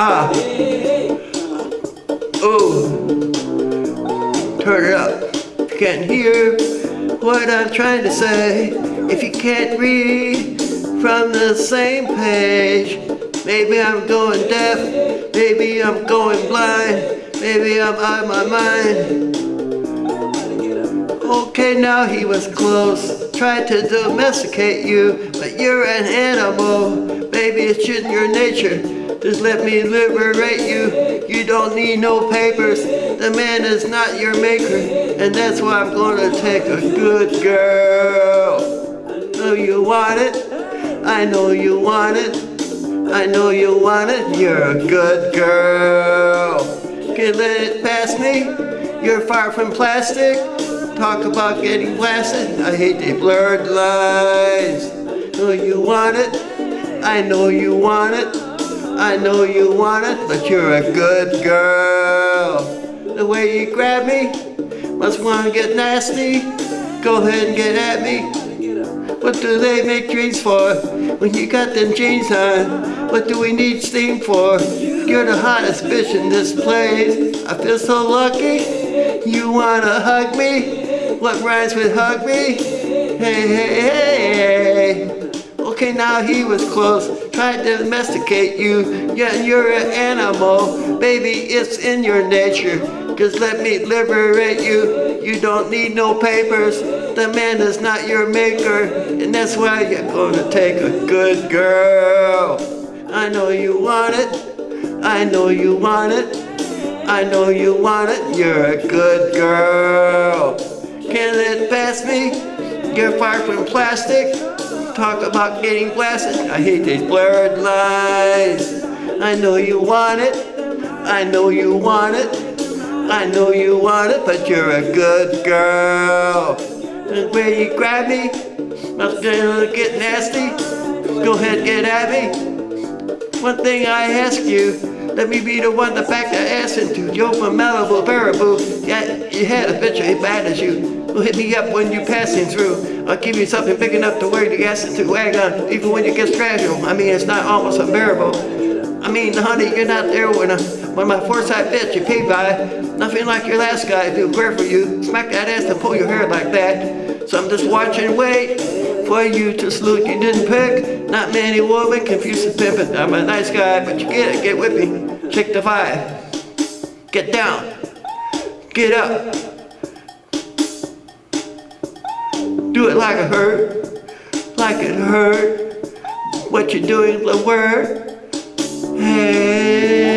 Ah. Oh. Turn it up. You can't hear what I'm trying to say. If you can't read from the same page, maybe I'm going deaf. Maybe I'm going blind. Maybe I'm out of my mind. Okay, now he was close. Tried to domesticate you, but you're an animal. Maybe it's in your nature. Just let me liberate you. You don't need no papers. The man is not your maker. And that's why I'm gonna take a good girl. Know you want it. I know you want it. I know you want it. You're a good girl. Can let it pass me. You're far from plastic. Talk about getting blasted. I hate the blurred lines. Know you want it. I know you want it. I know you want it, but you're a good girl. The way you grab me, must want to get nasty. Go ahead and get at me. What do they make dreams for? When you got them jeans on, what do we need steam for? You're the hottest bitch in this place. I feel so lucky. You wanna hug me? What rhymes with hug me? Hey, hey, hey, hey. Okay, now he was close. Tried to domesticate you. Yeah, you're an animal. Baby, it's in your nature. Just let me liberate you. You don't need no papers. The man is not your maker. And that's why you're gonna take a good girl. I know you want it. I know you want it. I know you want it. You're a good girl. Let it pass me. You're far from plastic. Talk about getting blasted. I hate these blurred lines. I know you want it. I know you want it. I know you want it, but you're a good girl. And where you grab me, I'm gonna get nasty. Go ahead, get at me. One thing I ask you, let me be the one to back the ass into. Joe from Malibu, Baraboo. Yeah, you had a picture as bad as you. Hit me up when you're passing through. I'll give you something big enough to wear the gas into wagon, even when you get fragile. I mean, it's not almost unbearable. I mean, honey, you're not there when, I, when my foresight bitch you paid by. Nothing like your last guy who cared for you. Smack that ass and pull your hair like that. So I'm just watching, wait for you to salute. You didn't pick. Not many women confuse the pimpin'. I'm a nice guy, but you get it. Get with me. Check the vibe. Get down. Get up. Do it like it hurt. Like it hurt. What you're doing, the word. Hey,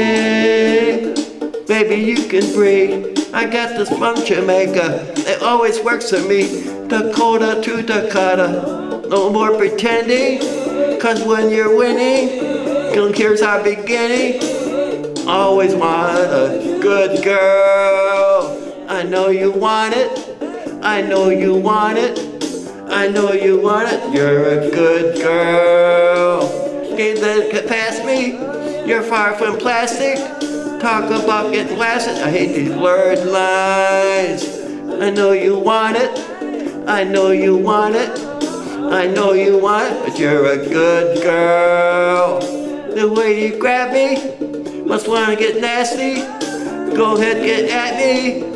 baby, you can breathe. I got this from Jamaica. It always works for me. Dakota to Decatur. No more pretending. Cause when you're winning, don't here's our beginning. Always want a good girl. I know you want it. I know you want it. I know you want it. You're a good girl. Let it pass me. You're far from plastic. Talk about getting blasted. I hate these blurred lines. I know you want it. I know you want it. I know you want it, but you're a good girl. The way you grab me, must wanna get nasty. Go ahead, get at me.